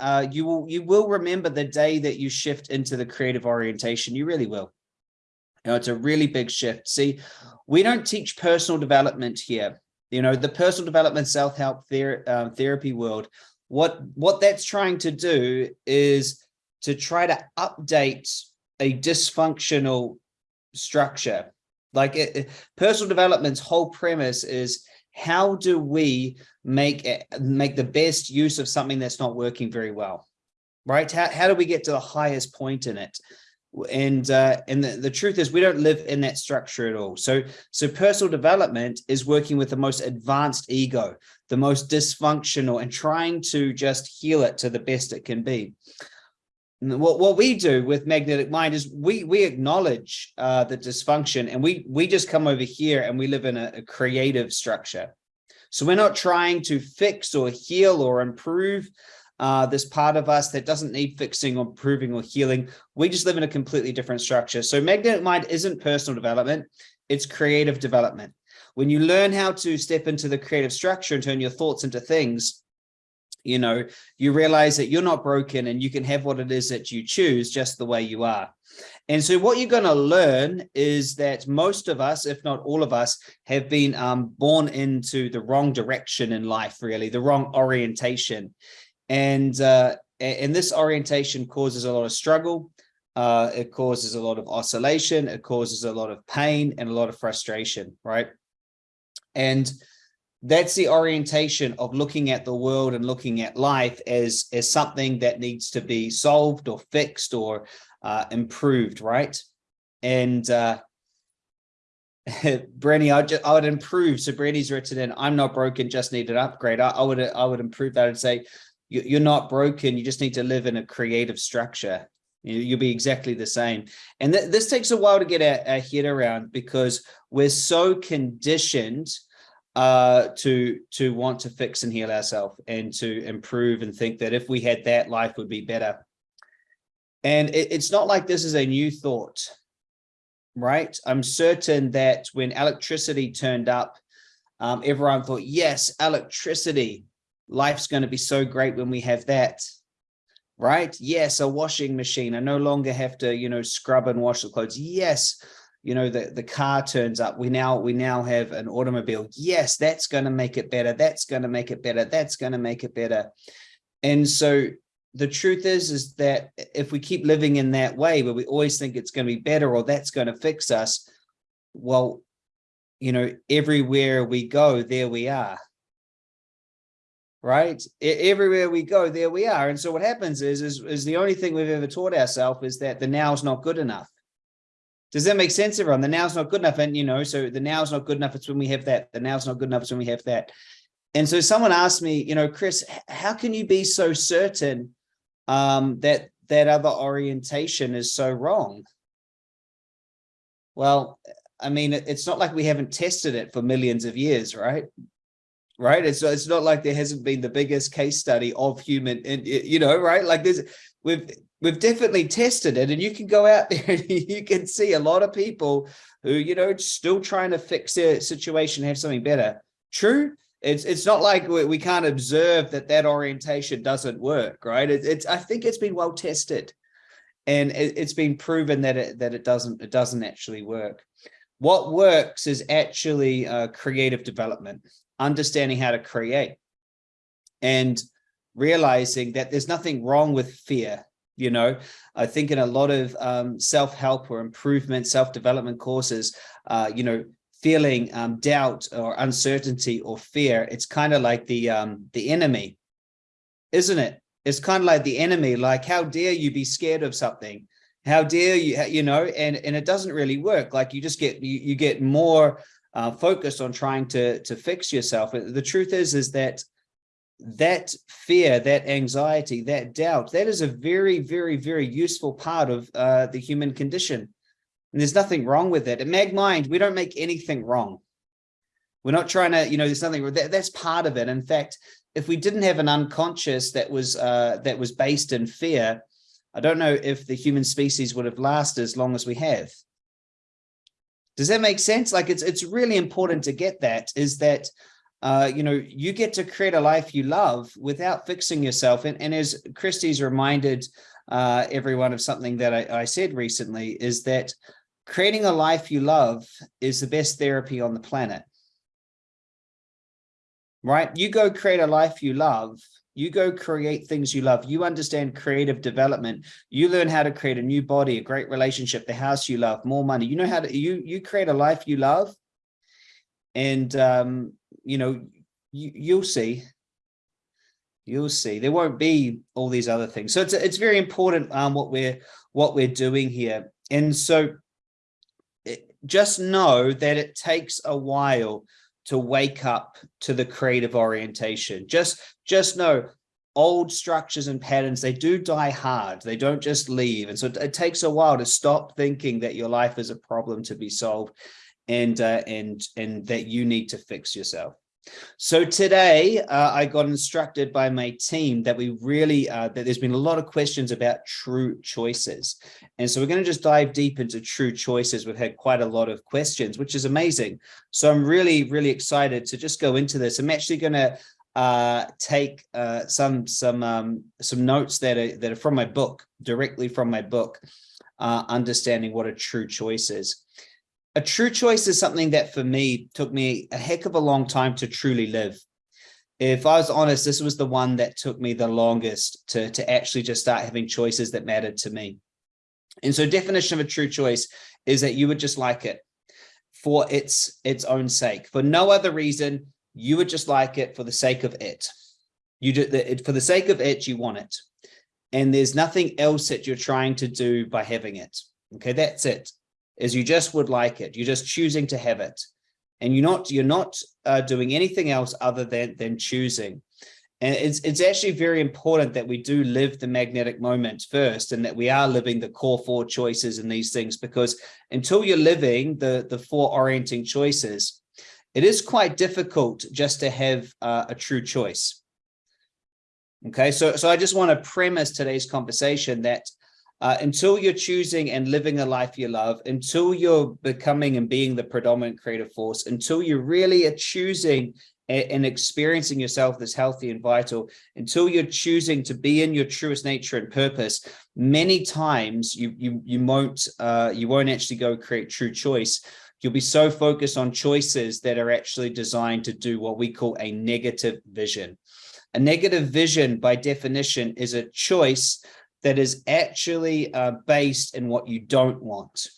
uh, you will you will remember the day that you shift into the creative orientation. You really will. You know, it's a really big shift. See, we don't teach personal development here. You know, the personal development self-help ther uh, therapy world, what, what that's trying to do is to try to update a dysfunctional structure. Like it, personal development's whole premise is how do we make make the best use of something that's not working very well, right? How, how do we get to the highest point in it? And uh, and the, the truth is we don't live in that structure at all. So so personal development is working with the most advanced ego, the most dysfunctional and trying to just heal it to the best it can be what what we do with magnetic mind is we we acknowledge uh, the dysfunction and we we just come over here and we live in a, a, creative structure so we're not trying to fix or heal or improve uh, this part of us that doesn't need fixing or improving or healing. We just live in a completely different structure. So magnetic mind isn't personal development it's creative development. When you learn how to step into the creative structure and turn your thoughts into things you know, you realize that you're not broken and you can have what it is that you choose just the way you are. And so what you're going to learn is that most of us, if not all of us, have been um, born into the wrong direction in life, really, the wrong orientation. And, uh, and this orientation causes a lot of struggle. Uh, it causes a lot of oscillation. It causes a lot of pain and a lot of frustration, right? And that's the orientation of looking at the world and looking at life as as something that needs to be solved or fixed or uh, improved right and uh Brenny, I, just, I would improve. So Brenny's written in, I'm not broken, just need an upgrade. I, I would I would improve that and say, you, are not broken, you just need to live in a creative structure. You, will be exactly the same. And th this takes a while to get our, our head around because we're so conditioned uh, to to want to fix and heal ourselves and to improve and think that if we had that, life would be better. And it, it's not like this is a new thought, right? I'm certain that when electricity turned up, um, everyone thought, yes, electricity, life's going to be so great when we have that right? Yes, a washing machine. I no longer have to, you know, scrub and wash the clothes. Yes, you know, the, the car turns up, we now we now have an automobile. Yes, that's going to make it better. That's going to make it better. That's going to make it better. And so the truth is, is that if we keep living in that way, where we always think it's going to be better or that's going to fix us, well, you know, everywhere we go, there we are. Right? Everywhere we go, there we are. And so what happens is, is, is the only thing we've ever taught ourselves is that the now is not good enough does that make sense, everyone? The now's not good enough. And, you know, so the now's not good enough. It's when we have that. The now's not good enough. It's when we have that. And so someone asked me, you know, Chris, how can you be so certain um, that that other orientation is so wrong? Well, I mean, it's not like we haven't tested it for millions of years, right? Right. It's, it's not like there hasn't been the biggest case study of human, and you know, right? Like there's, we've, we've definitely tested it and you can go out there and you can see a lot of people who, you know, still trying to fix their situation, have something better. True. It's, it's not like we, we can't observe that that orientation doesn't work, right? It, it's, I think it's been well tested and it, has been proven that it, that it doesn't, it doesn't actually work. What works is actually uh, creative development, understanding how to create and realizing that there's nothing wrong with fear you know? I think in a lot of um, self-help or improvement self-development courses uh, you know feeling um, doubt or uncertainty or fear it's kind of like the um, the enemy isn't it? It's kind of like the enemy like how dare you be scared of something? How dare you you know? And and it doesn't really work. Like you just get you, you get more uh, focused on trying to to fix yourself the truth is is that that fear, that anxiety, that doubt, that is a very, very, very useful part of uh, the human condition. And there's nothing wrong with it. At Mag Mind, we don't make anything wrong. We're not trying to, you know, there's nothing, that, that's part of it. In fact, if we didn't have an unconscious that was uh, that was based in fear, I don't know if the human species would have lasted as long as we have. Does that make sense? Like it's it's really important to get that is that uh, you know, you get to create a life you love without fixing yourself. And, and as Christy's reminded uh, everyone of something that I, I said recently is that creating a life you love is the best therapy on the planet. Right? You go create a life you love. You go create things you love. You understand creative development. You learn how to create a new body a great relationship the house you love more money. You know how to you you create a life you love. And um you know you, you'll see. You'll see. There won't be all these other things. So it's it's very important um what we're what we're doing here. And so it, just know that it takes a while to wake up to the creative orientation. Just, just know old structures and patterns, they do die hard. They don't just leave. And so it, takes a while to stop thinking that your life is a problem to be solved and, uh, and, and that you need to fix yourself. So today uh, I got instructed by my team that we really, uh, that there's been a lot of questions about true choices. And so we're going to just dive deep into true choices. We've had quite a lot of questions, which is amazing. So I'm really, really excited to just go into this. I'm actually going to uh, take uh, some some um, some notes that are that are from my book, directly from my book, uh, understanding what a true choice is a true choice is something that for me took me a heck of a long time to truly live. If I was honest, this was the one that took me the longest to, to actually just start having choices that mattered to me. And so definition of a true choice is that you would just like it for its its own sake. For no other reason, you would just like it for the sake of it. You do it for the sake of it, you want it. And there's nothing else that you're trying to do by having it. Okay, that's it is you just would like it. You're just choosing to have it. And you're not, you're not uh, doing anything else other than, than choosing. And it's, it's actually very important that we do live the magnetic moment first and that we are living the core four choices in these things, because until you're living the, the four orienting choices, it is quite difficult just to have uh, a true choice. Okay, so, so I just want to premise today's conversation that uh, until you're choosing and living a life you love, until you're becoming and being the predominant creative force, until you really are choosing and experiencing yourself as healthy and vital, until you're choosing to be in your truest nature and purpose, many times you you you won't uh, you won't actually go create true choice. You'll be so focused on choices that are actually designed to do what we call a negative vision. A negative vision, by definition, is a choice that is actually uh, based in what you don't want.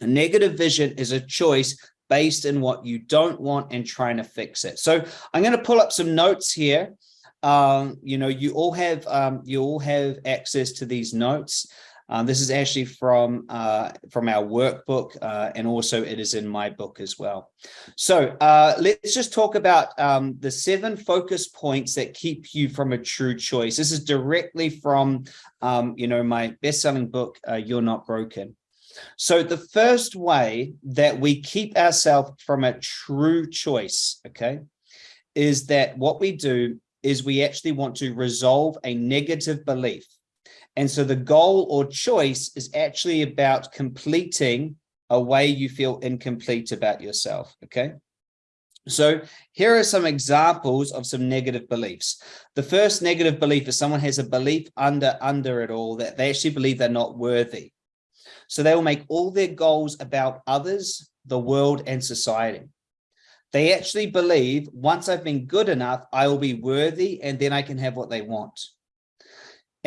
A negative vision is a choice based in what you don't want and trying to fix it. So I'm going to pull up some notes here. Um, you know, you all have um, you all have access to these notes. Um, this is actually from uh, from our workbook, uh, and also it is in my book as well. So uh, let's just talk about um, the seven focus points that keep you from a true choice. This is directly from, um, you know, my best-selling book, uh, You're Not Broken. So the first way that we keep ourselves from a true choice, okay, is that what we do is we actually want to resolve a negative belief. And so the goal or choice is actually about completing a way you feel incomplete about yourself. Okay. So here are some examples of some negative beliefs. The first negative belief is someone has a belief under under it all that they actually believe they're not worthy. So they will make all their goals about others, the world and society. They actually believe once I've been good enough, I will be worthy and then I can have what they want.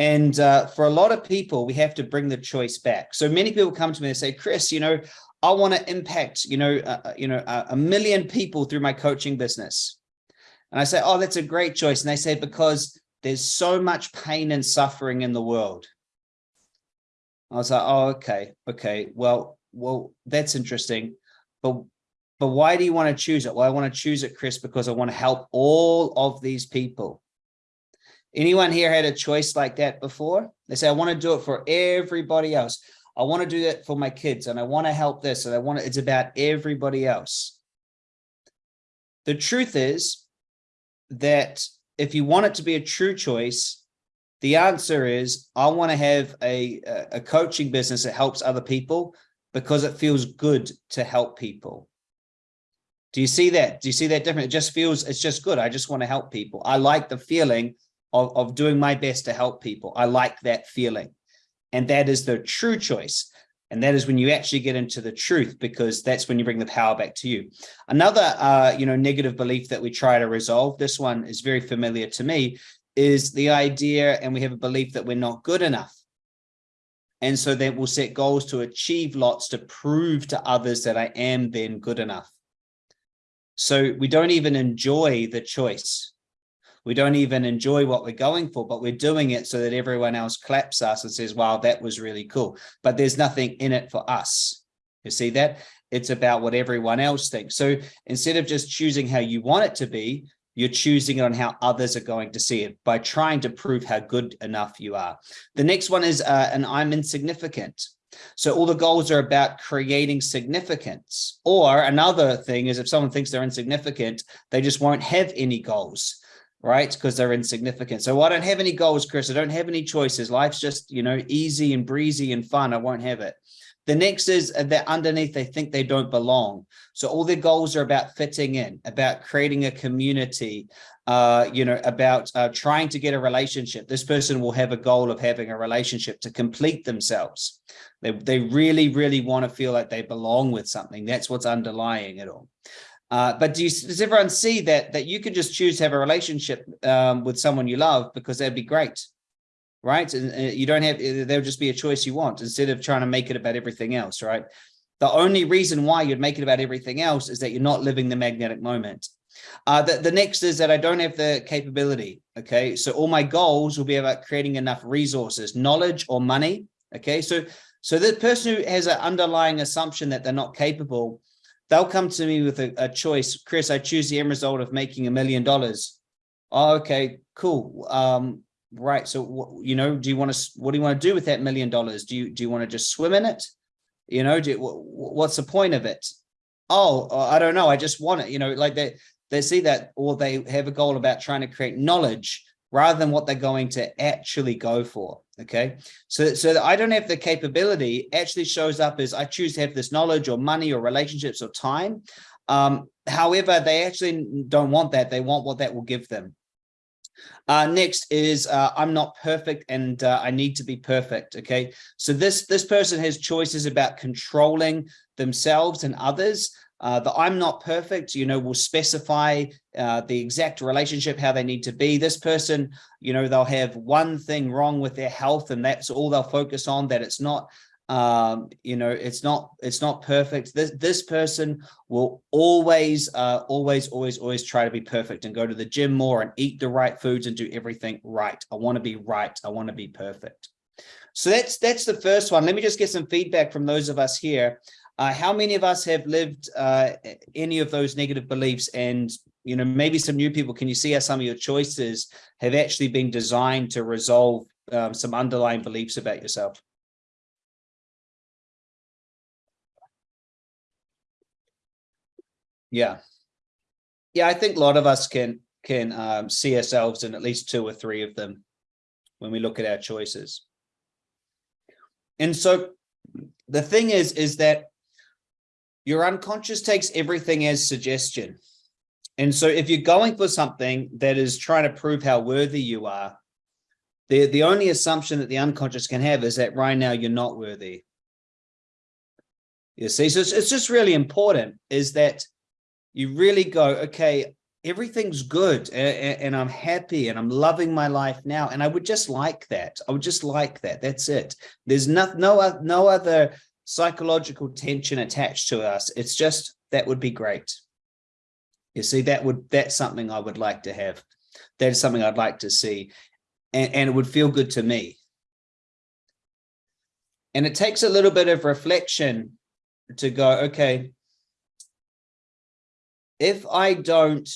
And uh, for a lot of people, we have to bring the choice back. So many people come to me and say, Chris, you know, I want to impact, you know, uh, you know, a million people through my coaching business. And I say, oh, that's a great choice. And they say, because there's so much pain and suffering in the world. I was like, oh, okay, okay. Well, well, that's interesting. But but why do you want to choose it? Well, I want to choose it, Chris, because I want to help all of these people. Anyone here had a choice like that before? They say, I want to do it for everybody else. I want to do that for my kids and I want to help this and I want to, it's about everybody else. The truth is that if you want it to be a true choice, the answer is I want to have a, a coaching business that helps other people because it feels good to help people. Do you see that? Do you see that difference? It just feels, it's just good. I just want to help people. I like the feeling of, of doing my best to help people. I like that feeling. And that is the true choice. And that is when you actually get into the truth, because that's when you bring the power back to you. Another, uh, you know, negative belief that we try to resolve, this one is very familiar to me, is the idea, and we have a belief that we're not good enough. And so that we'll set goals to achieve lots to prove to others that I am then good enough. So we don't even enjoy the choice. We don't even enjoy what we're going for, but we're doing it so that everyone else claps us and says, wow, that was really cool. But there's nothing in it for us. You see that? It's about what everyone else thinks. So instead of just choosing how you want it to be, you're choosing it on how others are going to see it by trying to prove how good enough you are. The next one is uh, an I'm insignificant. So all the goals are about creating significance. Or another thing is if someone thinks they're insignificant, they just won't have any goals, right? Because they're insignificant. So I don't have any goals, Chris. I don't have any choices. Life's just, you know, easy and breezy and fun. I won't have it. The next is that underneath they think they don't belong. So all their goals are about fitting in, about creating a community, uh, you know, about uh, trying to get a relationship. This person will have a goal of having a relationship to complete themselves. They, they really, really want to feel like they belong with something. That's what's underlying it all. Uh, but do you, does everyone see that that you can just choose to have a relationship um, with someone you love because that'd be great? right? And, and you don't have, there'll just be a choice you want instead of trying to make it about everything else, right? The only reason why you'd make it about everything else is that you're not living the magnetic moment. Uh, the, the next is that I don't have the capability. Okay, so all my goals will be about creating enough resources, knowledge or money. Okay, so so the person who has an underlying assumption that they're not capable, they'll come to me with a, a choice. Chris, I choose the end result of making a million dollars. Oh, okay, cool. Um, right so you know do you want to what do you want to do with that million dollars do you do you want to just swim in it you know what's the point of it oh i don't know i just want it you know like they they see that or they have a goal about trying to create knowledge rather than what they're going to actually go for okay so so i don't have the capability actually shows up as i choose to have this knowledge or money or relationships or time um however they actually don't want that they want what that will give them uh, next is uh, I'm not perfect and uh, I need to be perfect. Okay, so this this person has choices about controlling themselves and others. Uh, the I'm not perfect, you know, will specify uh, the exact relationship, how they need to be. This person, you know, they'll have one thing wrong with their health and that's all they'll focus on, that it's not um you know it's not it's not perfect. This this person will always uh always always always try to be perfect and go to the gym more and eat the right foods and do everything right. I want to be right. I want to be perfect. So that's that's the first one. Let me just get some feedback from those of us here uh how many of us have lived uh any of those negative beliefs and you know maybe some new people can you see how some of your choices have actually been designed to resolve um, some underlying beliefs about yourself Yeah. Yeah, I think a lot of us can can um, see ourselves in at least two or three of them when we look at our choices. And so the thing is, is that your unconscious takes everything as suggestion. And so if you're going for something that is trying to prove how worthy you are, the, the only assumption that the unconscious can have is that right now you're not worthy. You see, so it's, it's just really important is that you really go, okay, everything's good and, and, I'm happy and I'm loving my life now. And I would just like that. I would just like that. That's it. There's no, no, no other psychological tension attached to us. It's just, that would be great. You see, that would, that's something I would like to have. That is something I'd like to see. And, and it would feel good to me. And it takes a little bit of reflection to go, okay, if I don't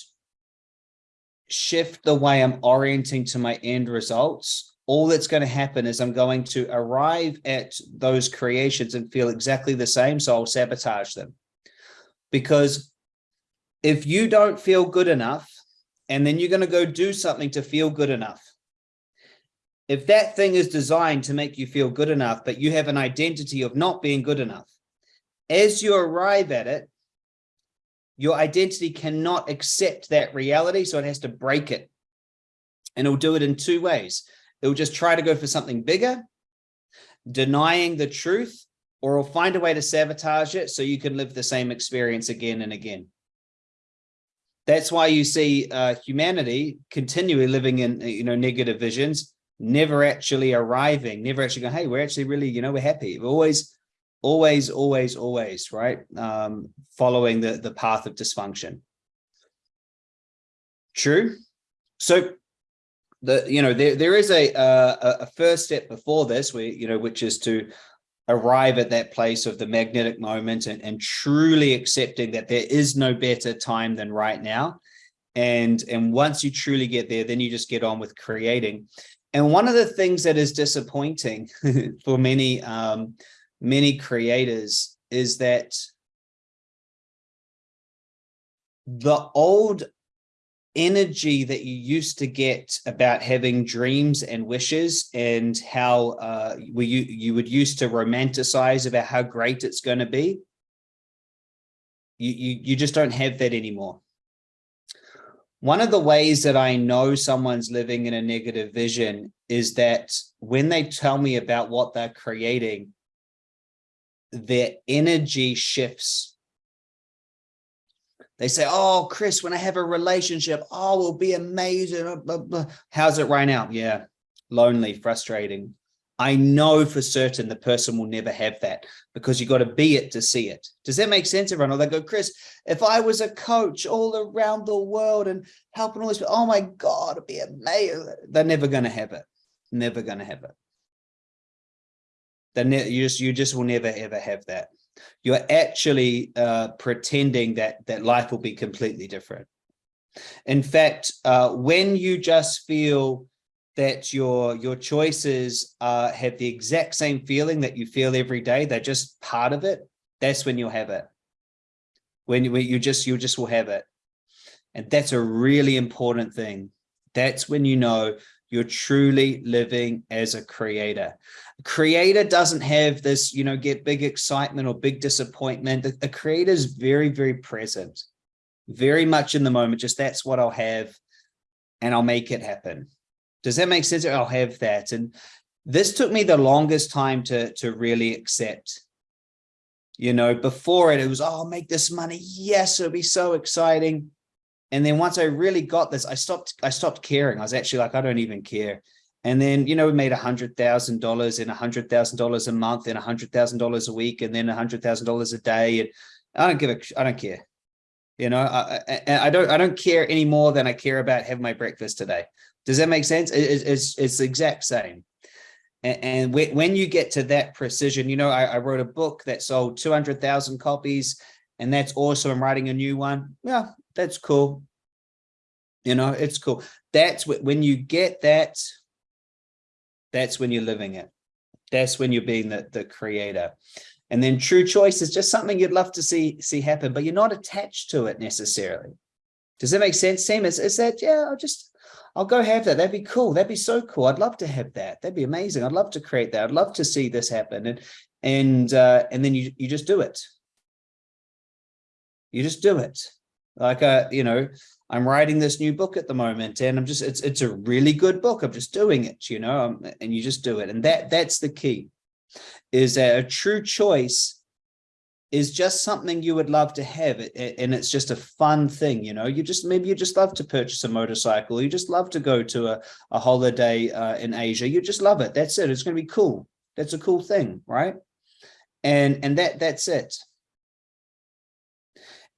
shift the way I'm orienting to my end results, all that's going to happen is I'm going to arrive at those creations and feel exactly the same. So I'll sabotage them. Because if you don't feel good enough, and then you're going to go do something to feel good enough, if that thing is designed to make you feel good enough, but you have an identity of not being good enough, as you arrive at it, your identity cannot accept that reality, so it has to break it. And it'll do it in two ways. It'll just try to go for something bigger, denying the truth, or it'll find a way to sabotage it so you can live the same experience again and again. That's why you see uh, humanity continually living in, you know, negative visions, never actually arriving, never actually going, hey, we're actually really, you know, we're happy. We're always, always, always, always, right? Um, following the, the path of dysfunction. True. So the, you know, there, there is a, a, a first step before this, we, you know, which is to arrive at that place of the magnetic moment and, and truly accepting that there is no better time than right now. And, and once you truly get there, then you just get on with creating. And one of the things that is disappointing for many, um, many creators is that the old energy that you used to get about having dreams and wishes and how uh, you, you would used to romanticize about how great it's going to be, you, you, you just don't have that anymore. One of the ways that I know someone's living in a negative vision is that when they tell me about what they're creating, their energy shifts they say, oh, Chris, when I have a relationship, oh, will be amazing. How's it right now? Yeah, lonely, frustrating. I know for certain the person will never have that because you got to be it to see it. Does that make sense, everyone? Or they go, Chris, if I was a coach all around the world and helping all this, oh my God, it'd be amazing. They're never going to have it. Never going to have it. Then you just, you just will never, ever have that you're actually uh, pretending that that life will be completely different. In fact, uh, when you just feel that your your choices uh, have the exact same feeling that you feel every day, they're just part of it. That's when you'll have it. When you, when you just you just will have it, and that's a really important thing. That's when you know you're truly living as a creator. Creator doesn't have this, you know, get big excitement or big disappointment. The, the creator is very, very present, very much in the moment. Just that's what I'll have and I'll make it happen. Does that make sense? I'll have that. And this took me the longest time to, to really accept. You know, before it, it was, oh, I'll make this money. Yes, it'll be so exciting. And then once I really got this, I stopped, I stopped caring. I was actually like, I don't even care. And then, you know, we made a hundred thousand dollars and a hundred thousand dollars a month and a hundred thousand dollars a week and then a hundred thousand dollars a day. And I don't give a, I don't care. You know, I, I, I, don't, I don't care any more than I care about having my breakfast today. Does that make sense? It, it's, it's the exact same. And, and when you get to that precision, you know, I, I wrote a book that sold 200,000 copies and that's awesome. I'm writing a new one. Yeah, that's cool. You know, it's cool. That's when you get that, that's when you're living it. That's when you're being the, the creator. And then true choice is just something you'd love to see see happen, but you're not attached to it necessarily. Does that make sense, Sam? Is, is that, yeah, I'll just, I'll go have that. That'd be cool. That'd be so cool. I'd love to have that. That'd be amazing. I'd love to create that. I'd love to see this happen. And, and, uh, and then you, you just do it. You just do it. Like, uh, you know, I'm writing this new book at the moment and I'm just, it's, it's a really good book. I'm just doing it, you know, um, and you just do it. And that, that's the key is that a true choice is just something you would love to have and it's just a fun thing you know. You just maybe you just love to purchase a motorcycle. You just love to go to a, a holiday uh, in asia. You just love it. That's it. It's going to be cool. That's a cool thing right? And and that that's it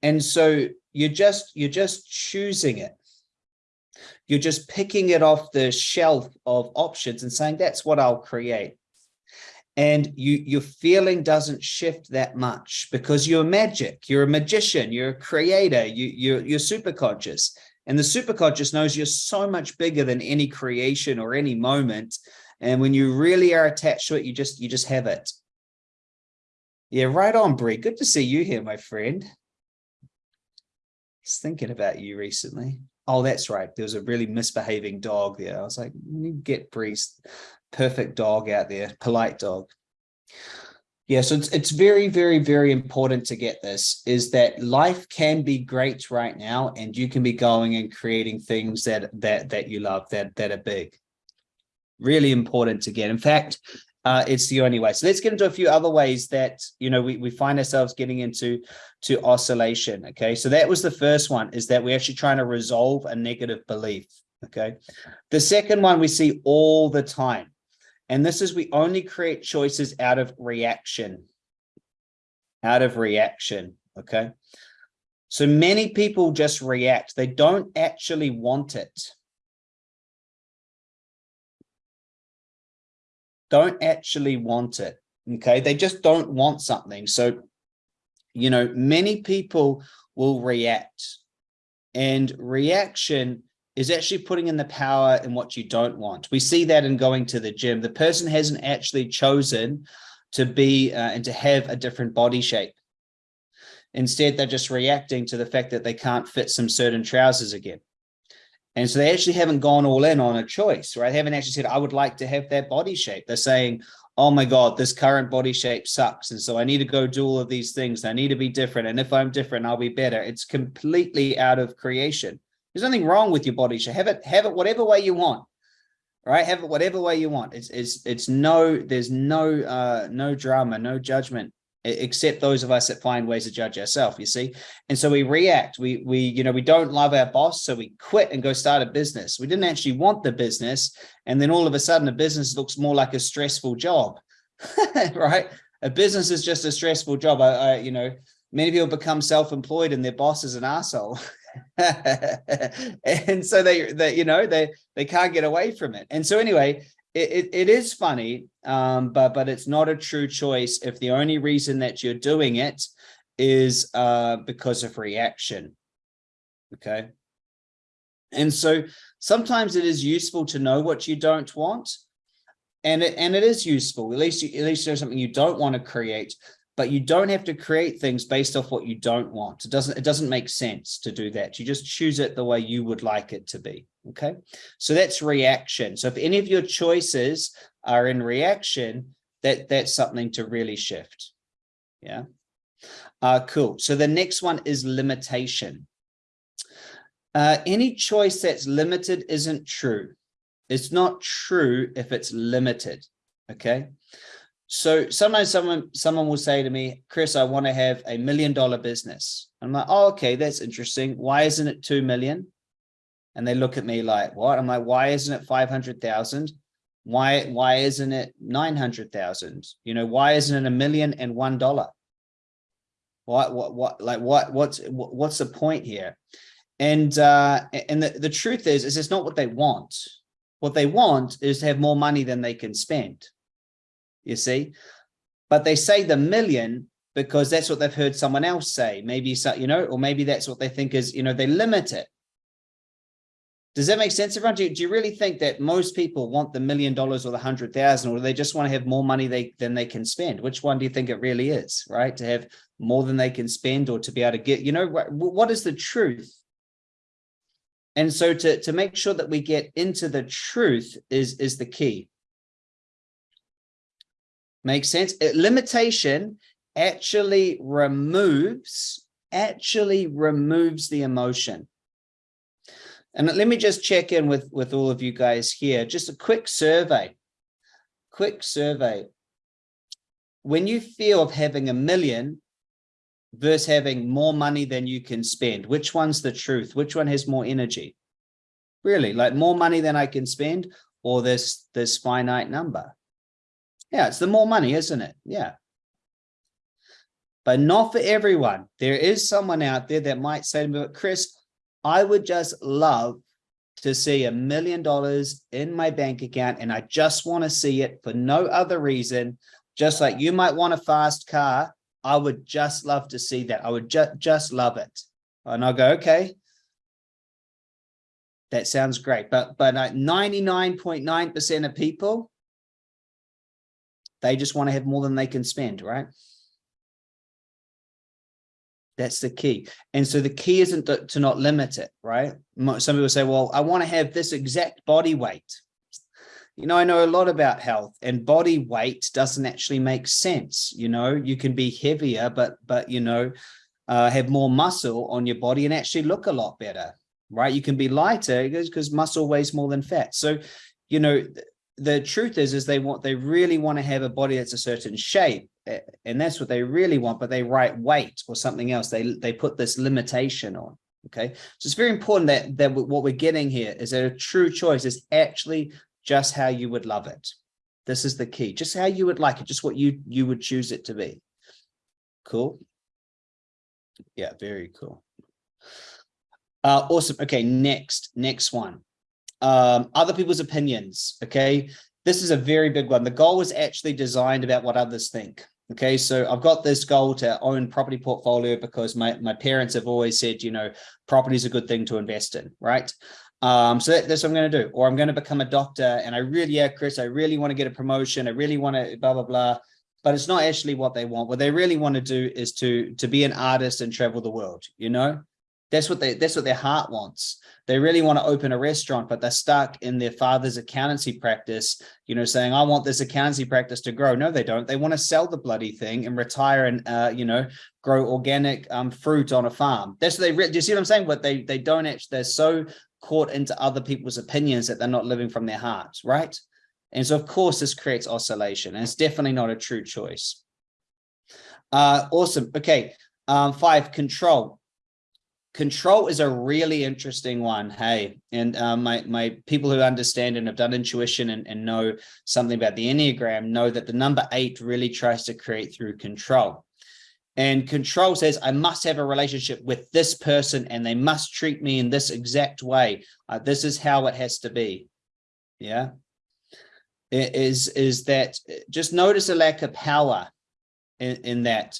and so you're just you're just choosing it. You're just picking it off the shelf of options and saying, that's what I'll create. And you, your feeling doesn't shift that much because you're magic, you're a magician, you're a creator, you, you're, you're super conscious. And the superconscious knows you're so much bigger than any creation or any moment. And when you really are attached to it, you just you just have it. Yeah, right on, Brie. Good to see you here, my friend thinking about you recently. Oh, that's right. There was a really misbehaving dog there. I was like, you get Brie's, perfect dog out there, polite dog. Yeah, so it's it's very, very, very important to get this is that life can be great right now, and you can be going and creating things that that that you love that that are big. Really important to get. In fact, uh, it's the only way. So let's get into a few other ways that you know we we find ourselves getting into to oscillation. Okay, so that was the first one is that we're actually trying to resolve a negative belief. Okay, the second one we see all the time and this is we only create choices out of reaction, out of reaction. Okay. So many people just react. They don't actually want it. Don't actually want it. Okay. They just don't want something. So, you know, many people will react and reaction is actually putting in the power in what you don't want. We see that in going to the gym. The person hasn't actually chosen to be uh, and to have a different body shape. Instead, they're just reacting to the fact that they can't fit some certain trousers again. And so they actually haven't gone all in on a choice, right? They haven't actually said, I would like to have that body shape. They're saying, oh my God, this current body shape sucks. And so I need to go do all of these things. I need to be different. And if I'm different, I'll be better. It's completely out of creation. There's nothing wrong with your body shape. Have it, have it whatever way you want. Right? Have it whatever way you want. It's it's it's no, there's no uh no drama, no judgment except those of us that find ways to judge ourselves you see? And so we react. We we you know we don't love our boss so we quit and go start a business. We didn't actually want the business and then all of a sudden the business looks more like a stressful job right? A business is just a stressful job. I, I you know many people become self-employed and their boss is an asshole. And so they, they, you know, they, they can't get away from it. And so anyway, it, it, is funny, um, but, but it's not a true choice if the only reason that you're doing it is uh, because of reaction. Okay. And so sometimes it is useful to know what you don't want. And it, and it is useful, at least, at least there's something you don't want to create, but you don't have to create things based off what you don't want. It doesn't, it doesn't make sense to do that. You just choose it the way you would like it to be. Okay. So that's reaction. So if any of your choices are in reaction, that that's something to really shift. Yeah. Uh, cool. So the next one is limitation. Uh, any choice that's limited isn't true. It's not true if it's limited. Okay. So sometimes someone someone will say to me, Chris, I want to have a million dollar business. I'm like, oh, okay, that's interesting. Why isn't it two million? And they look at me like, what? I'm like, why isn't it 500,000? Why, why isn't it 900,000? You know, why isn't it a million and one dollar? What, what, what, like, what, what's, what's the point here? And, uh, and the, the truth is, is it's not what they want. What they want is to have more money than they can spend you see? But they say the million because that's what they've heard someone else say. Maybe so you know or maybe that's what they think is you know they limit it. Does that make sense everyone? Do you, do you really think that most people want the million dollars or the hundred thousand or they just want to have more money they than they can spend? Which one do you think it really is right? To have more than they can spend or to be able to get you know what, what is the truth? And so to to make sure that we get into the truth is is the key Makes sense? It, limitation actually removes, actually removes the emotion. And let me just check in with, with all of you guys here. Just a quick survey, quick survey. When you feel of having a million versus having more money than you can spend, which one's the truth? Which one has more energy? Really, like more money than I can spend or this, this finite number? Yeah, it's the more money, isn't it? Yeah. But not for everyone. There is someone out there that might say to me, Chris, I would just love to see a million dollars in my bank account and I just want to see it for no other reason. Just like you might want a fast car, I would just love to see that. I would just just love it. And I'll go, okay, that sounds great. But but uh, 99.9% of people they just want to have more than they can spend, right? That's the key. And so the key isn't to, to not limit it, right? Some people say, well, I want to have this exact body weight. you know, I know a lot about health and body weight doesn't actually make sense. You know, you can be heavier, but, but, you know, uh, have more muscle on your body and actually look a lot better, right? You can be lighter because muscle weighs more than fat. So, you know, the truth is, is they want, they really want to have a body that's a certain shape and that's what they really want, but they write weight or something else. They, they put this limitation on. Okay. So it's very important that, that what we're getting here is that a true choice is actually just how you would love it. This is the key, just how you would like it, just what you, you would choose it to be. Cool. Yeah, very cool. Uh, awesome. Okay, next, next one. Um, other people's opinions. Okay, this is a very big one. The goal was actually designed about what others think. Okay, so I've got this goal to own property portfolio because my, my parents have always said, you know, property is a good thing to invest in, right? Um, so that, that's what I'm going to do. Or I'm going to become a doctor and I really, yeah, Chris, I really want to get a promotion. I really want to blah, blah, blah. But it's not actually what they want. What they really want to do is to, to be an artist and travel the world, you know? That's what they that's what their heart wants. They really want to open a restaurant, but they're stuck in their father's accountancy practice, you know, saying, I want this accountancy practice to grow. No, they don't. They want to sell the bloody thing and retire and uh, you know, grow organic um fruit on a farm. That's what they do you see what I'm saying? But they they don't actually they're so caught into other people's opinions that they're not living from their hearts, right? And so, of course, this creates oscillation, and it's definitely not a true choice. Uh, awesome. Okay. Um, five, control. Control is a really interesting one. Hey, and uh, my, my people who understand and have done intuition and, and know something about the Enneagram know that the number eight really tries to create through control. And control says, I must have a relationship with this person and they must treat me in this exact way. Uh, this is how it has to be. Yeah. It is, is that just notice a lack of power in, in that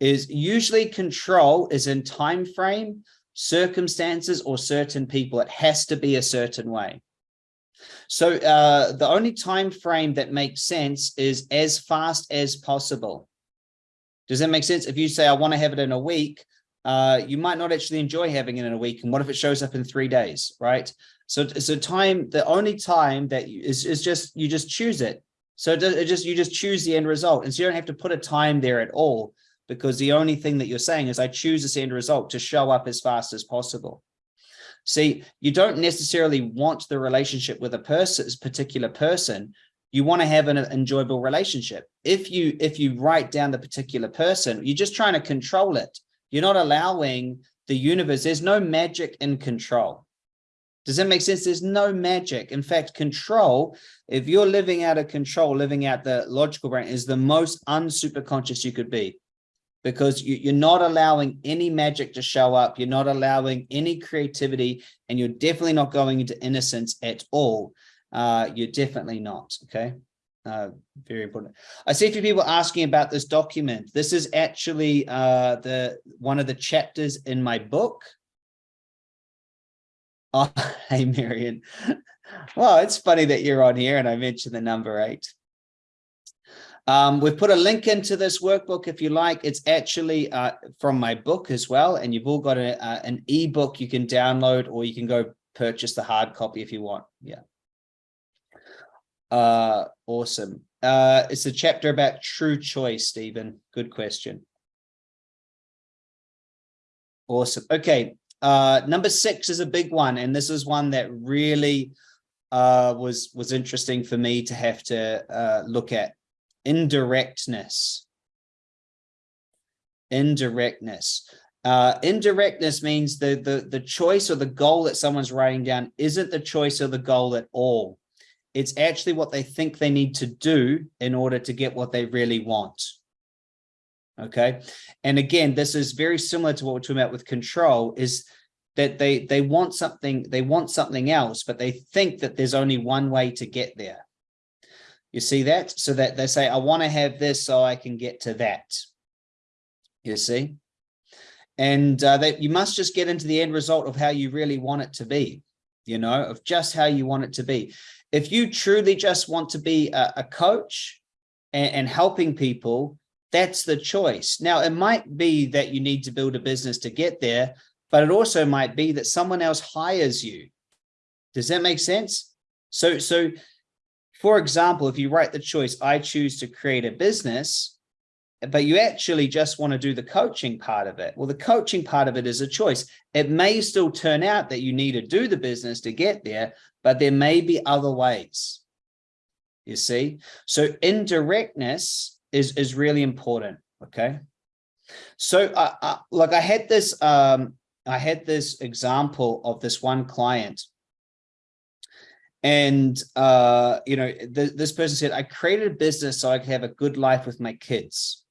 is usually control is in time frame, circumstances or certain people. It has to be a certain way. So uh, the only time frame that makes sense is as fast as possible. Does that make sense? If you say, I want to have it in a week, uh, you might not actually enjoy having it in a week. And what if it shows up in three days, right? So a time, the only time that you, is, is just, you just choose it. So it just, you just choose the end result. And so you don't have to put a time there at all because the only thing that you're saying is I choose this end result to show up as fast as possible. See, you don't necessarily want the relationship with a person, particular person, you want to have an enjoyable relationship. If you if you write down the particular person, you're just trying to control it. You're not allowing the universe. There's no magic in control. Does that make sense? There's no magic. In fact, control, if you're living out of control, living out the logical brain is the most unsuperconscious you could be because you, are not allowing any magic to show up. You're not allowing any creativity and you're definitely not going into innocence at all uh, you're definitely not, okay? Uh, very important. I see a few people asking about this document. This is actually uh, the one of the chapters in my book. Oh, hey, Marion. well, it's funny that you're on here and I mentioned the number eight. Um, we've put a link into this workbook if you like. It's actually uh, from my book as well. And you've all got a, uh, an ebook you can download or you can go purchase the hard copy if you want. Yeah. Uh, awesome. Uh, it's a chapter about true choice, Stephen. Good question. Awesome. Okay. Uh, number six is a big one. And this is one that really uh, was, was interesting for me to have to uh, look at. Indirectness. Indirectness. Uh, indirectness means the, the, the choice or the goal that someone's writing down isn't the choice or the goal at all. It's actually what they think they need to do in order to get what they really want. Okay. And again, this is very similar to what we're talking about with control is that they, they want something, they want something else, but they think that there's only one way to get there. You see that? So that they say, I want to have this so I can get to that. You see? And uh, that you must just get into the end result of how you really want it to be, you know, of just how you want it to be if you truly just want to be a, a coach and, and helping people, that's the choice. Now, it might be that you need to build a business to get there, but it also might be that someone else hires you. Does that make sense? So, so for example, if you write the choice, I choose to create a business, but you actually just want to do the coaching part of it. Well, the coaching part of it is a choice. It may still turn out that you need to do the business to get there, but there may be other ways. You see, so indirectness is, is really important. Okay. So, uh, uh, like I had this, um, I had this example of this one client and uh, you know, th this person said, I created a business so I could have a good life with my kids.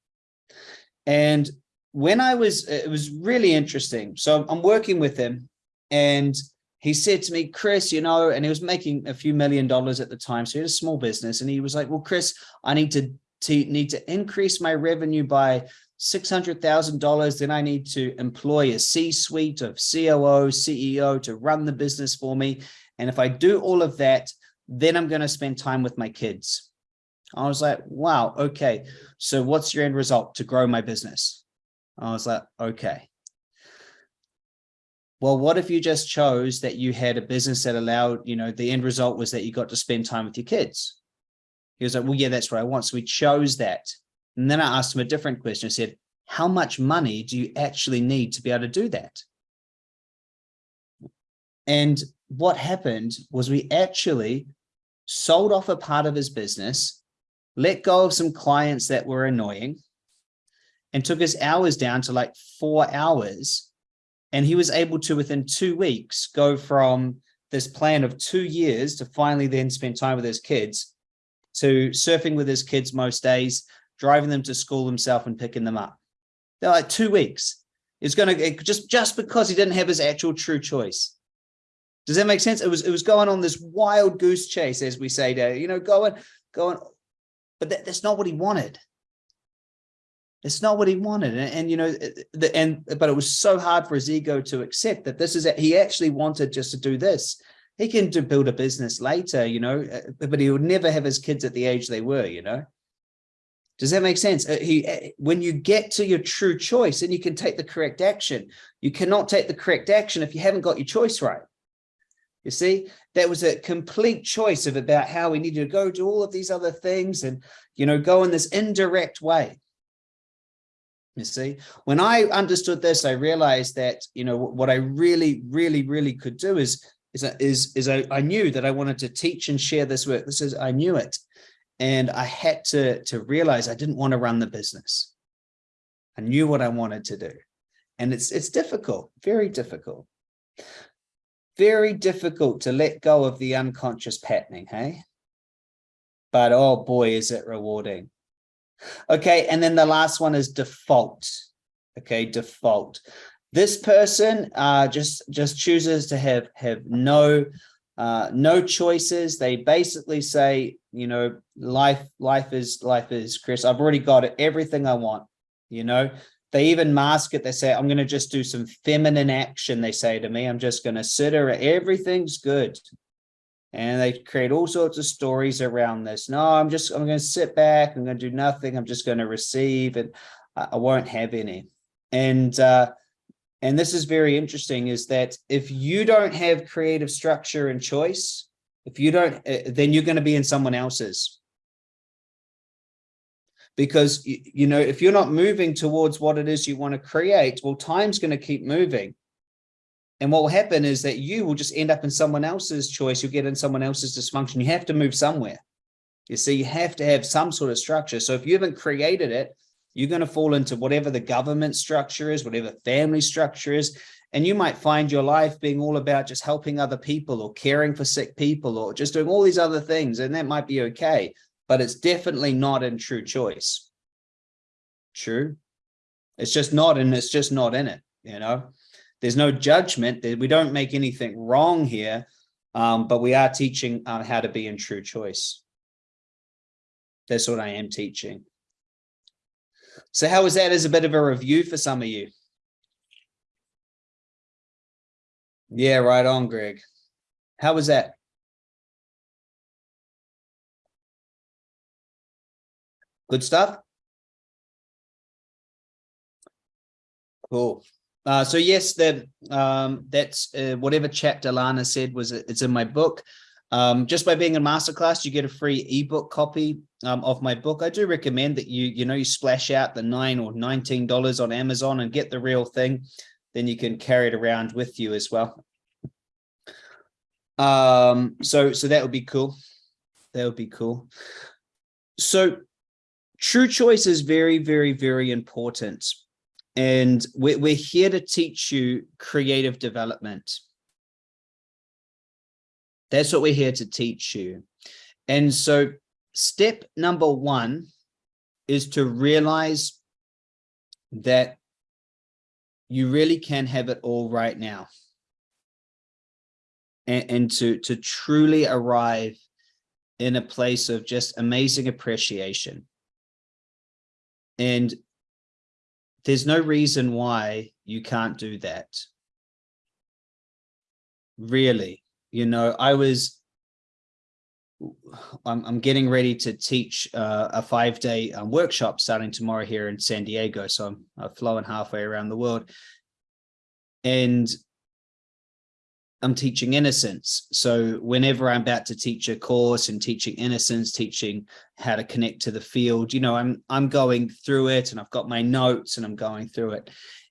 And when I was, it was really interesting. So I'm working with him and he said to me, Chris, you know, and he was making a few million dollars at the time. So he had a small business and he was like, well, Chris, I need to, to need to increase my revenue by $600,000. Then I need to employ a C-suite of COO, CEO to run the business for me. And if I do all of that, then I'm going to spend time with my kids. I was like, wow, okay. So what's your end result to grow my business? I was like, okay. Well, what if you just chose that you had a business that allowed, you know, the end result was that you got to spend time with your kids? He was like, well, yeah, that's what I want. So we chose that. And then I asked him a different question. I said, how much money do you actually need to be able to do that? And what happened was we actually sold off a part of his business, let go of some clients that were annoying, and took his hours down to like four hours. And he was able to, within two weeks, go from this plan of two years to finally then spend time with his kids to surfing with his kids most days, driving them to school himself and picking them up. They're like two weeks. It's going to just, just because he didn't have his actual true choice. Does that make sense? It was it was going on this wild goose chase, as we say there, you know, going, going, but that, that's not what he wanted. It's not what he wanted. And, and you know, eh, eh, the, and but it was so hard for his ego to accept that this is it. He actually wanted just to do this. He can do, build a business later, you know, uh, but he would never have his kids at the age they were, you know. Does that make sense? He, when you get to your true choice and you can take the correct action, you cannot take the correct action if you haven't got your choice right. You see, there was a complete choice of about how we needed to go do all of these other things and, you know, go in this indirect way. You see, when I understood this, I realized that, you know, what I really, really, really could do is, is, is, is I, I knew that I wanted to teach and share this work. This is, I knew it. And I had to, to realize I didn't want to run the business. I knew what I wanted to do. And it's, it's difficult, very difficult very difficult to let go of the unconscious patterning, hey? But oh boy, is it rewarding. Okay, and then the last one is default. Okay, default. This person uh, just just chooses to have have no uh, no choices. They basically say, you know, life life is life is Chris. I've already got everything I want. You know, they even mask it. They say, I'm going to just do some feminine action. They say to me, I'm just going to sit her. Everything's good. And they create all sorts of stories around this. No, I'm just, I'm going to sit back. I'm going to do nothing. I'm just going to receive and I won't have any. And, uh, and this is very interesting is that if you don't have creative structure and choice, if you don't, uh, then you're going to be in someone else's because you know if you're not moving towards what it is you want to create well time's going to keep moving. And what will happen is that you will just end up in someone else's choice. You'll get in someone else's dysfunction. You have to move somewhere. You see you have to have some sort of structure. So if you haven't created it you're going to fall into whatever the government structure is whatever family structure is and you might find your life being all about just helping other people or caring for sick people or just doing all these other things and that might be okay but it's definitely not in true choice. True. It's just not, and it's just not in it, you know, there's no judgment we don't make anything wrong here, um, but we are teaching uh, how to be in true choice. That's what I am teaching. So how was that as a bit of a review for some of you? Yeah, right on, Greg. How was that? Good stuff. Cool. Uh, so yes, that um, that's uh, whatever chapter Lana said was it's in my book. Um, just by being in masterclass, you get a free ebook copy um, of my book. I do recommend that you, you know, you splash out the nine or $19 on Amazon and get the real thing. Then you can carry it around with you as well. Um, so, so that would be cool. That would be cool. So true choice is very, very, very important. And we're, we're here to teach you creative development. That's what we're here to teach you. And so step number one is to realize that you really can have it all right now. And, and to, to truly arrive in a place of just amazing appreciation. And there's no reason why you can't do that. Really you know, I was, I'm, I'm getting ready to teach uh, a five day um, workshop starting tomorrow here in San Diego. So I'm, I'm flowing halfway around the world and I'm teaching innocence. So whenever I'm about to teach a course and teaching innocence, teaching how to connect to the field, you know, I'm I'm going through it and I've got my notes and I'm going through it.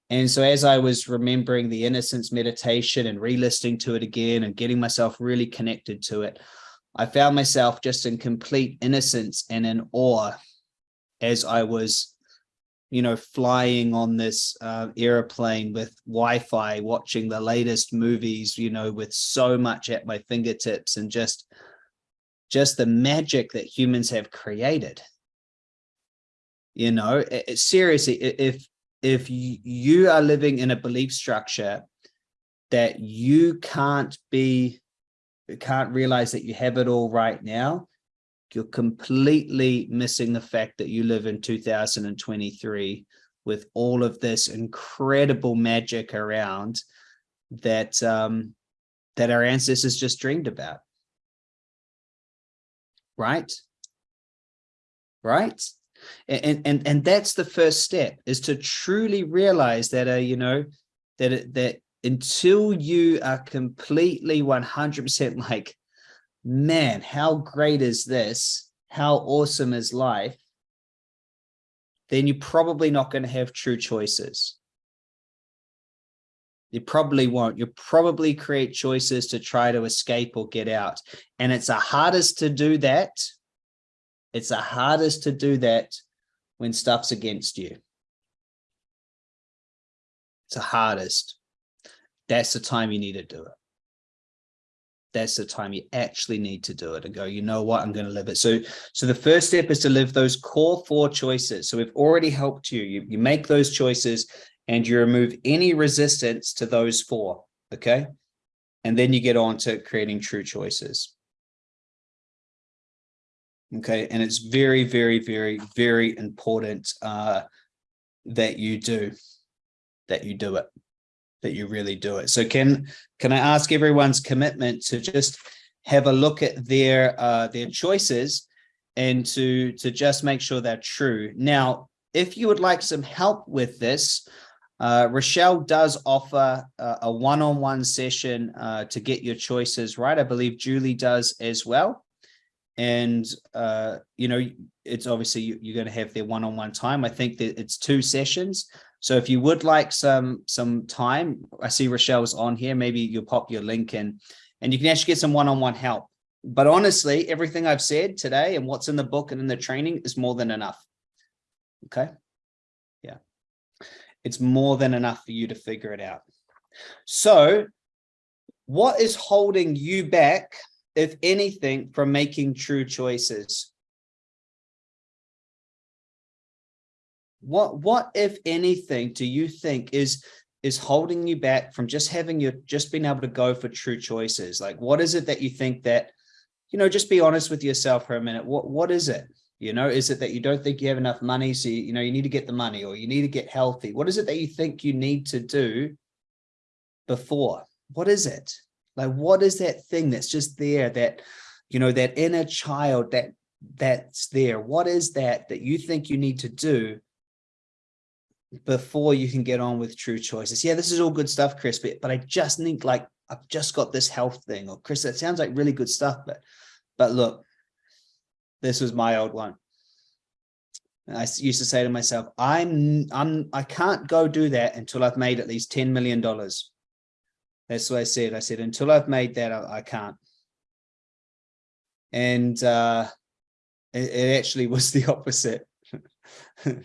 And so as I was remembering the innocence meditation and re-listening to it again and getting myself really connected to it, I found myself just in complete innocence and in awe as I was, you know, flying on this uh, airplane with Wi-Fi, watching the latest movies, you know, with so much at my fingertips and just, just the magic that humans have created. You know, it, it, seriously, if if you are living in a belief structure that you can't be, can't realize that you have it all right now, you're completely missing the fact that you live in 2023 with all of this incredible magic around that um, that our ancestors just dreamed about. Right? Right? and and and that's the first step is to truly realize that uh you know that that until you are completely 100 percent like man how great is this how awesome is life then you're probably not going to have true choices you probably won't you probably create choices to try to escape or get out and it's the hardest to do that it's the hardest to do that when stuff's against you. It's the hardest. That's the time you need to do it. That's the time you actually need to do it and go, you know what, I'm going to live it. So, so the first step is to live those core four choices. So we've already helped you. You, you make those choices and you remove any resistance to those four. Okay. And then you get on to creating true choices. Okay, and it's very, very, very, very important uh, that you do, that you do it, that you really do it. So can can I ask everyone's commitment to just have a look at their uh, their choices and to to just make sure they're true. Now, if you would like some help with this, uh, Rochelle does offer a one-on-one -on -one session uh, to get your choices right. I believe Julie does as well and uh, you know it's obviously you're going to have their one-on-one -on -one time i think that it's two sessions so if you would like some some time i see rochelle's on here. Maybe you'll pop your link in and you can actually get some one-on-one -on -one help. But honestly everything i've said today and what's in the book and in the training is more than enough. Okay? Yeah. It's more than enough for you to figure it out. So what is holding you back if anything, from making true choices? What, what, if anything, do you think is is holding you back from just having your just being able to go for true choices? Like, what is it that you think that, you know, just be honest with yourself for a minute. What what is it? You know, is it that you don't think you have enough money? So, you, you know, you need to get the money or you need to get healthy. What is it that you think you need to do before? What is it? Like, what is that thing that's just there that, you know, that inner child that that's there? What is that that you think you need to do before you can get on with true choices? Yeah, this is all good stuff, Chris, but, but I just think like, I've just got this health thing or Chris, that sounds like really good stuff, but, but look, this was my old one. And I used to say to myself, I'm, I'm, I can't go do that until I've made at least $10 million. That's what I said. I said, until I've made that, I, I can't. And uh, it, it actually was the opposite.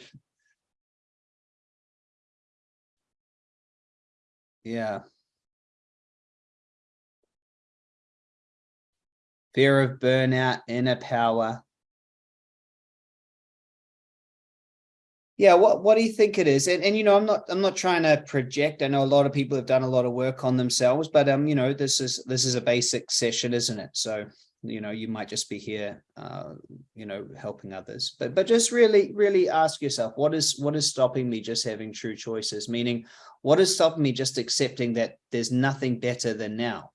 yeah. Fear of burnout, inner power, Yeah, what what do you think it is? And and you know, I'm not I'm not trying to project. I know a lot of people have done a lot of work on themselves, but um, you know, this is this is a basic session, isn't it? So, you know, you might just be here uh, you know, helping others. But but just really, really ask yourself, what is what is stopping me just having true choices? Meaning, what is stopping me just accepting that there's nothing better than now?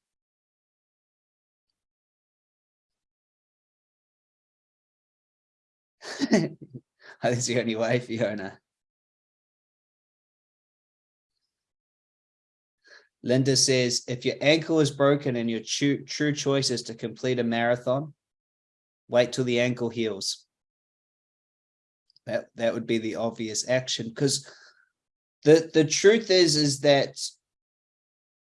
That's the only way, Fiona. Linda says, if your ankle is broken and your true, true choice is to complete a marathon, wait till the ankle heals. That, that would be the obvious action because the, the truth is, is that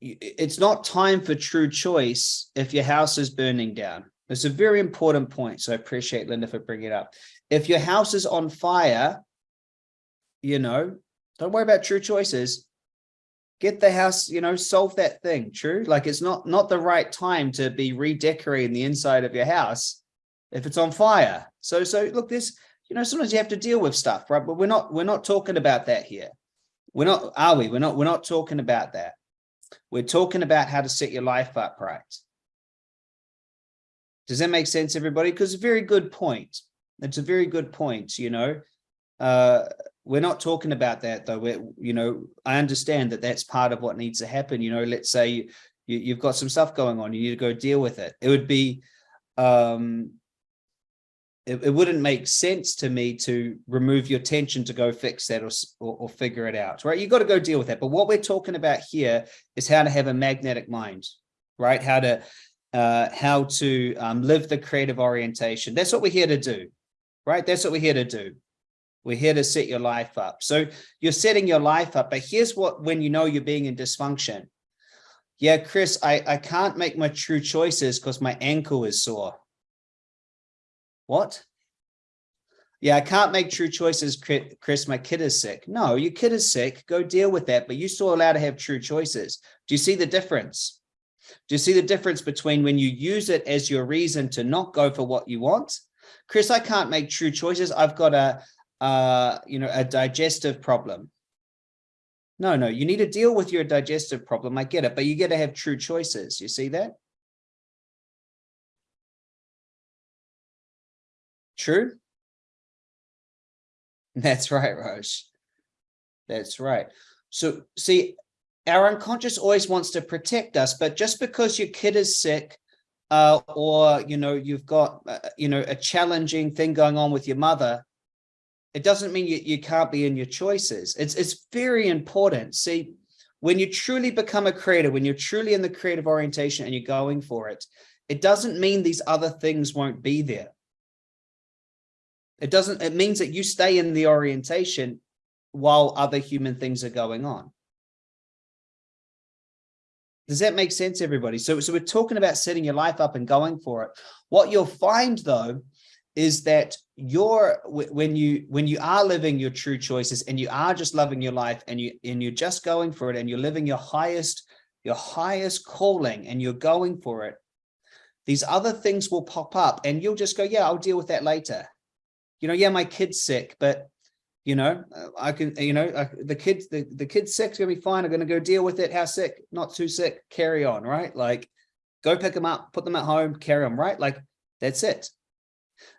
it's not time for true choice if your house is burning down. It's a very important point. So I appreciate Linda for bringing it up. If your house is on fire, you know, don't worry about true choices. Get the house, you know, solve that thing. True. Like it's not, not the right time to be redecorating the inside of your house if it's on fire. So, so look, this, you know, sometimes you have to deal with stuff, right? But we're not, we're not talking about that here. We're not, are we? We're not, we're not talking about that. We're talking about how to set your life up right. Does that make sense, everybody? Because a very good point. It's a very good point, you know. Uh, we're not talking about that though. We're, you know, I understand that that's part of what needs to happen. You know, let's say you, you, have got some stuff going on, you need to go deal with it. It would be, um, it, it wouldn't make sense to me to remove your tension to go fix that or, or, or figure it out, right? You've got to go deal with that. But what we're talking about here is how to have a magnetic mind, right? How to, uh, how to um, live the creative orientation. That's what we're here to do right? That's what we're here to do. We're here to set your life up. So you're setting your life up, but here's what, when you know you're being in dysfunction. Yeah, Chris, I, I can't make my true choices because my ankle is sore. What? Yeah, I can't make true choices, Chris, my kid is sick. No, your kid is sick, go deal with that, but you're still allowed to have true choices. Do you see the difference? Do you see the difference between when you use it as your reason to not go for what you want Chris, I can't make true choices. I've got a, uh, you know, a digestive problem. No, no, you need to deal with your digestive problem. I get it, but you get to have true choices. You see that? True? That's right, Rose. That's right. So see, our unconscious always wants to protect us, but just because your kid is sick uh, or, you know, you've got, uh, you know, a challenging thing going on with your mother, it doesn't mean you, you can't be in your choices. It's, it's very important. See, when you truly become a creator, when you're truly in the creative orientation and you're going for it, it doesn't mean these other things won't be there. It doesn't, it means that you stay in the orientation while other human things are going on. Does that make sense, everybody? So, so we're talking about setting your life up and going for it. What you'll find, though, is that you're when you when you are living your true choices and you are just loving your life and you and you're just going for it and you're living your highest your highest calling and you're going for it these other things will pop up and you'll just go yeah i'll deal with that later you know yeah my kid's sick but you know, I can, you know, I, the kids, the, the kid's sick's gonna be fine. I'm gonna go deal with it. How sick? Not too sick. Carry on, right? Like, go pick them up, put them at home, carry on, right? Like, that's it.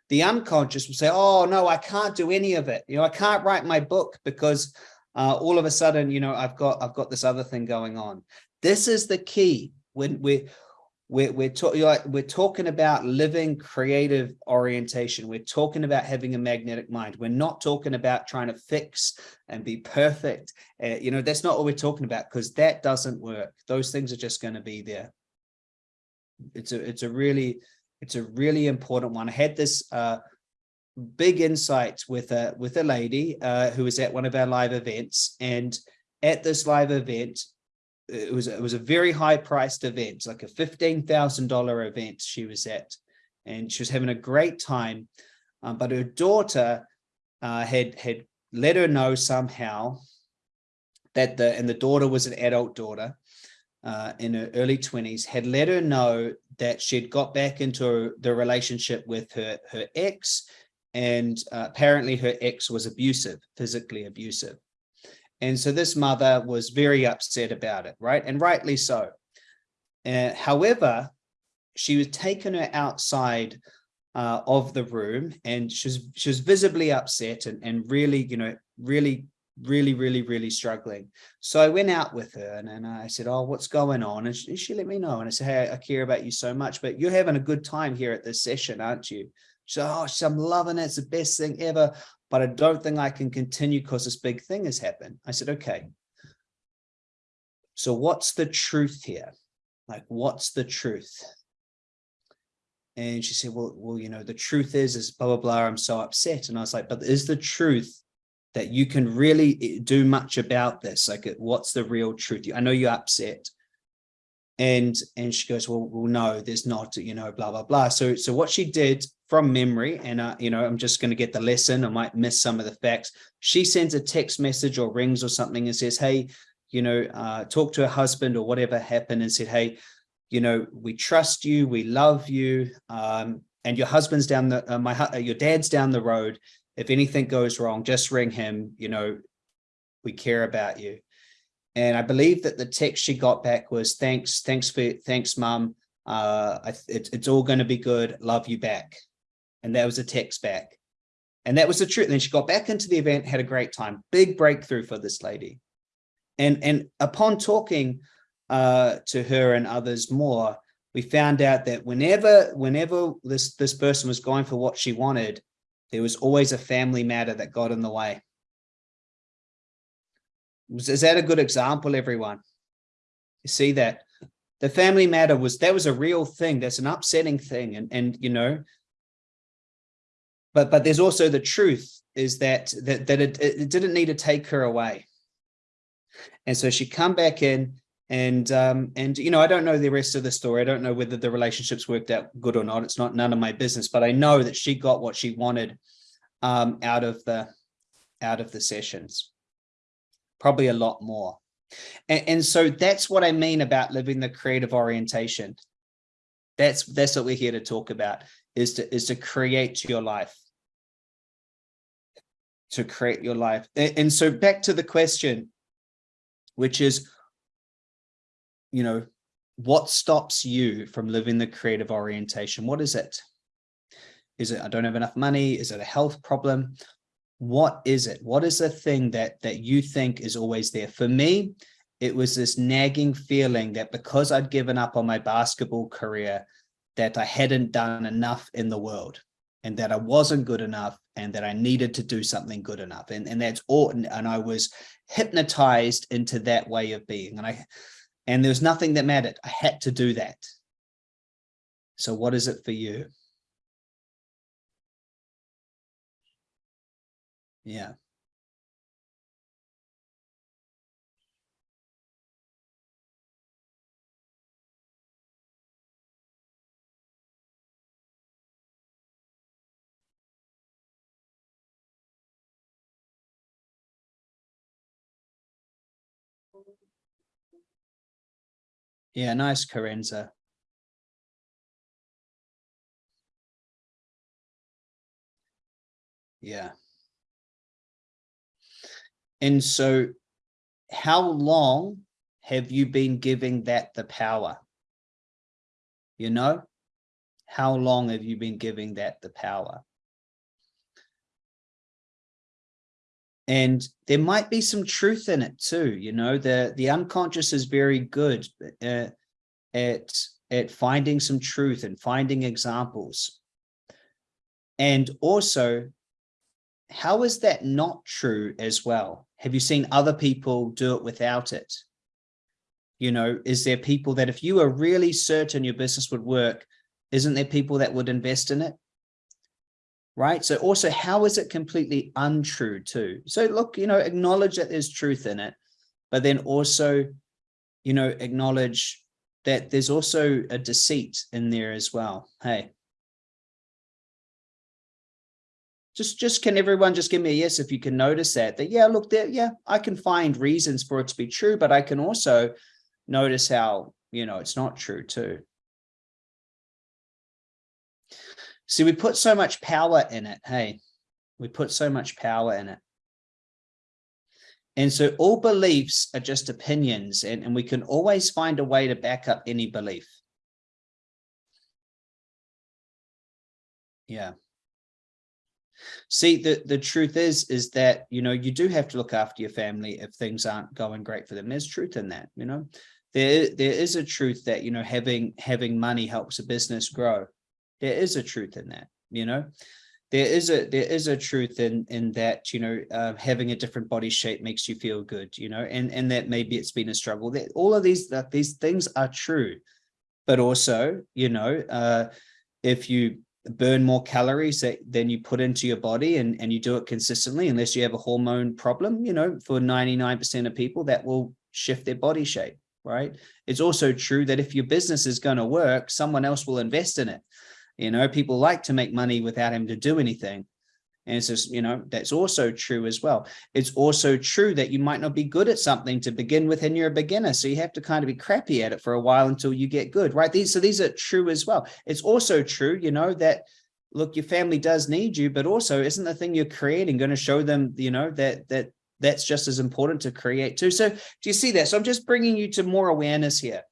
The unconscious will say, "Oh no, I can't do any of it. You know, I can't write my book because uh, all of a sudden, you know, I've got I've got this other thing going on." This is the key. When we we're we're, talking like, we're talking about living creative orientation. We're talking about having a magnetic mind. We're not talking about trying to fix and be perfect. Uh, you know that's not what we're talking about because that doesn't work. Those things are just going to be there. It's a it's a really it's a really important one i had this uh big insight with a with a lady uh who was at one of our live events and at this live event it was it was a very high priced event, like a fifteen thousand dollar event she was at, and she was having a great time. Um, but her daughter uh, had had let her know somehow that the and the daughter was an adult daughter uh, in her early twenties had let her know that she'd got back into the relationship with her her ex, and uh, apparently her ex was abusive, physically abusive. And so this mother was very upset about it, right? And rightly so. Uh, however, she was taken her outside uh, of the room and she was, she was visibly upset and, and really, you know, really, really, really, really struggling. So I went out with her and, and I said, oh, what's going on? And she, she let me know. And I said, hey, I care about you so much, but you're having a good time here at this session, aren't you? She said, oh, I'm loving it. It's the best thing ever but I don't think I can continue because this big thing has happened. I said, okay. So what's the truth here? Like, what's the truth? And she said, well, well, you know, the truth is, is blah, blah, blah, I'm so upset. And I was like, but is the truth that you can really eh, do much about this? Like, what's the real truth? I know you're upset. And, and she goes, well, well, no, there's not, you know, blah, blah, blah. So, so what she did from memory and uh, you know i'm just going to get the lesson i might miss some of the facts she sends a text message or rings or something and says hey you know uh, talk to her husband or whatever happened and said hey you know we trust you we love you um, and your husband's down the uh, my uh, your dad's down the road if anything goes wrong just ring him you know we care about you and i believe that the text she got back was thanks thanks for thanks mom uh, it, it's all going to be good love you back and that was a text back. And that was the truth. Then she got back into the event, had a great time, big breakthrough for this lady. And, and upon talking uh, to her and others more, we found out that whenever, whenever this, this person was going for what she wanted, there was always a family matter that got in the way. Is that a good example, everyone? You see that the family matter was, that was a real thing. That's an upsetting thing. And, and, you know, but but there's also the truth is that that, that it, it didn't need to take her away and so she come back in and um and you know i don't know the rest of the story. I don't know whether the relationships worked out good or not. It's not none of my business but i know that she got what she wanted um out of the out of the sessions. Probably a lot more. And, and so that's what i mean about living the creative orientation. That's that's what we're here to talk about is to is to create your life. To create your life. And so back to the question, which is, you know, what stops you from living the creative orientation? What is it? Is it, I don't have enough money? Is it a health problem? What is it? What is the thing that, that you think is always there? For me, it was this nagging feeling that because I'd given up on my basketball career, that I hadn't done enough in the world and that I wasn't good enough and that I needed to do something good enough. And, and that's all. And I was hypnotized into that way of being. And I, and there was nothing that mattered. I had to do that. So what is it for you? Yeah. Yeah, nice, Carenza. Yeah. And so how long have you been giving that the power? You know, how long have you been giving that the power? And there might be some truth in it too you know the the unconscious is very good uh, at at finding some truth and finding examples. And also, how is that not true as well? Have you seen other people do it without it? You know, is there people that if you are really certain your business would work, isn't there people that would invest in it? Right. So also, how is it completely untrue too? So look, you know, acknowledge that there's truth in it, but then also, you know, acknowledge that there's also a deceit in there as well. Hey. Just, just can everyone just give me a yes if you can notice that, that, yeah, look there, yeah, I can find reasons for it to be true, but I can also notice how, you know, it's not true too. See, we put so much power in it. Hey, we put so much power in it. And so all beliefs are just opinions and, and we can always find a way to back up any belief. Yeah. See, the, the truth is, is that, you know, you do have to look after your family if things aren't going great for them. There's truth in that, you know, there, there is a truth that, you know, having, having money helps a business grow. There is a truth in that, you know, there is a there is a truth in in that you know uh, having a different body shape makes you feel good you know? And and that maybe it's been a struggle. That all of these that these things are true. But also you know uh if you burn more calories that than you put into your body and and you do it consistently unless you have a hormone problem you know for 99 percent of people that will shift their body shape right? It's also true that if your business is going to work someone else will invest in it you know, people like to make money without having to do anything. And it's just, you know, that's also true as well. It's also true that you might not be good at something to begin with and you're a beginner. So you have to kind of be crappy at it for a while until you get good, right? These, so these are true as well. It's also true, you know, that look, your family does need you, but also isn't the thing you're creating going to show them, you know, that, that that's just as important to create too. So do you see that? So I'm just bringing you to more awareness here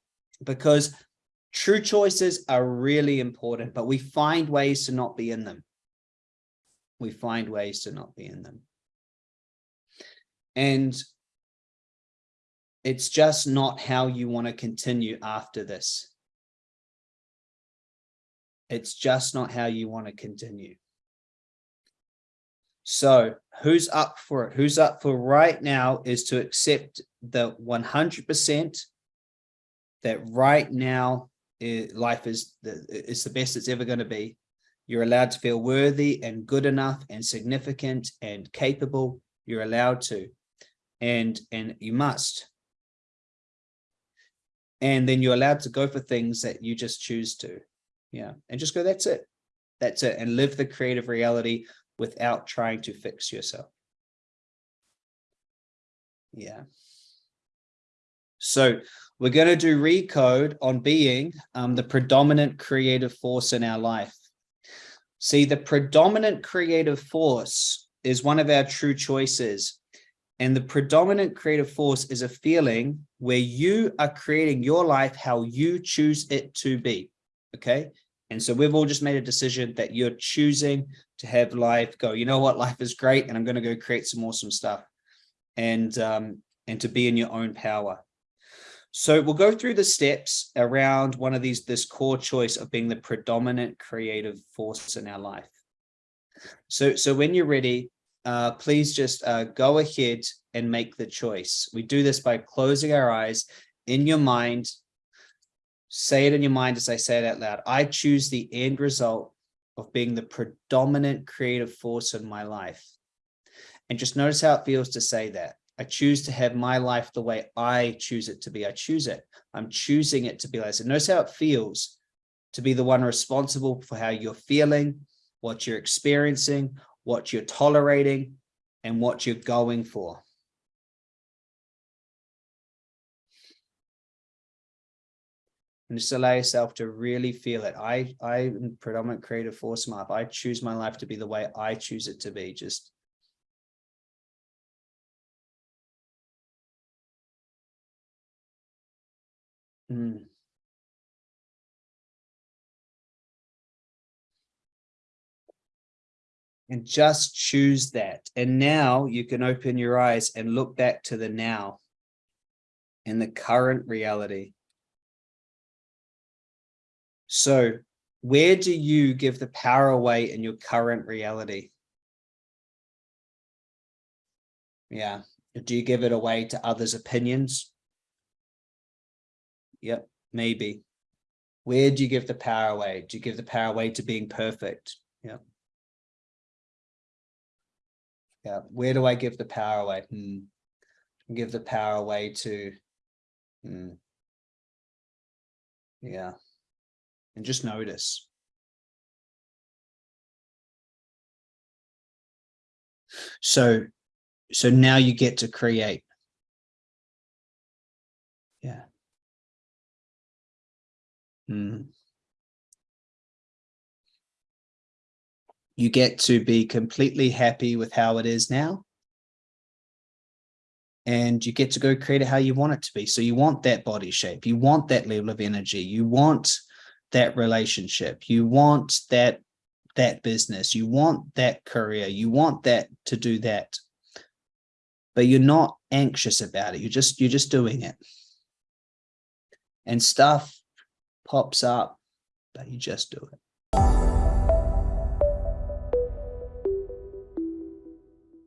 because True choices are really important, but we find ways to not be in them. We find ways to not be in them. And it's just not how you want to continue after this. It's just not how you want to continue. So who's up for it? Who's up for right now is to accept the 100% that right now it, life is the, it's the best it's ever going to be. You're allowed to feel worthy and good enough and significant and capable. You're allowed to, and, and you must. And then you're allowed to go for things that you just choose to. Yeah. And just go, that's it. That's it. And live the creative reality without trying to fix yourself. Yeah. So we're going to do recode on being um, the predominant creative force in our life. See, the predominant creative force is one of our true choices. And the predominant creative force is a feeling where you are creating your life how you choose it to be. Okay. And so we've all just made a decision that you're choosing to have life go, you know what, life is great. And I'm going to go create some awesome stuff and, um, and to be in your own power. So we'll go through the steps around one of these, this core choice of being the predominant creative force in our life. So, so when you're ready, uh, please just uh, go ahead and make the choice. We do this by closing our eyes in your mind. Say it in your mind as I say it out loud. I choose the end result of being the predominant creative force in my life. And just notice how it feels to say that. I choose to have my life the way I choose it to be. I choose it. I'm choosing it to be like this. notice how it feels to be the one responsible for how you're feeling, what you're experiencing, what you're tolerating, and what you're going for. And just allow yourself to really feel it. I, I'm predominant creative force map. I choose my life to be the way I choose it to be. Just Mm. And just choose that. And now you can open your eyes and look back to the now and the current reality. So where do you give the power away in your current reality? Yeah. Do you give it away to others' opinions? Yep, maybe. Where do you give the power away? Do you give the power away to being perfect? Yeah. Yeah. Where do I give the power away? Hmm. Give the power away to. Hmm. Yeah. And just notice. So, so now you get to create. Mm. You get to be completely happy with how it is now. And you get to go create it how you want it to be. So you want that body shape, you want that level of energy, you want that relationship, you want that that business, you want that career, you want that to do that. But you're not anxious about it. You're just you're just doing it. And stuff pops up, but you just do it.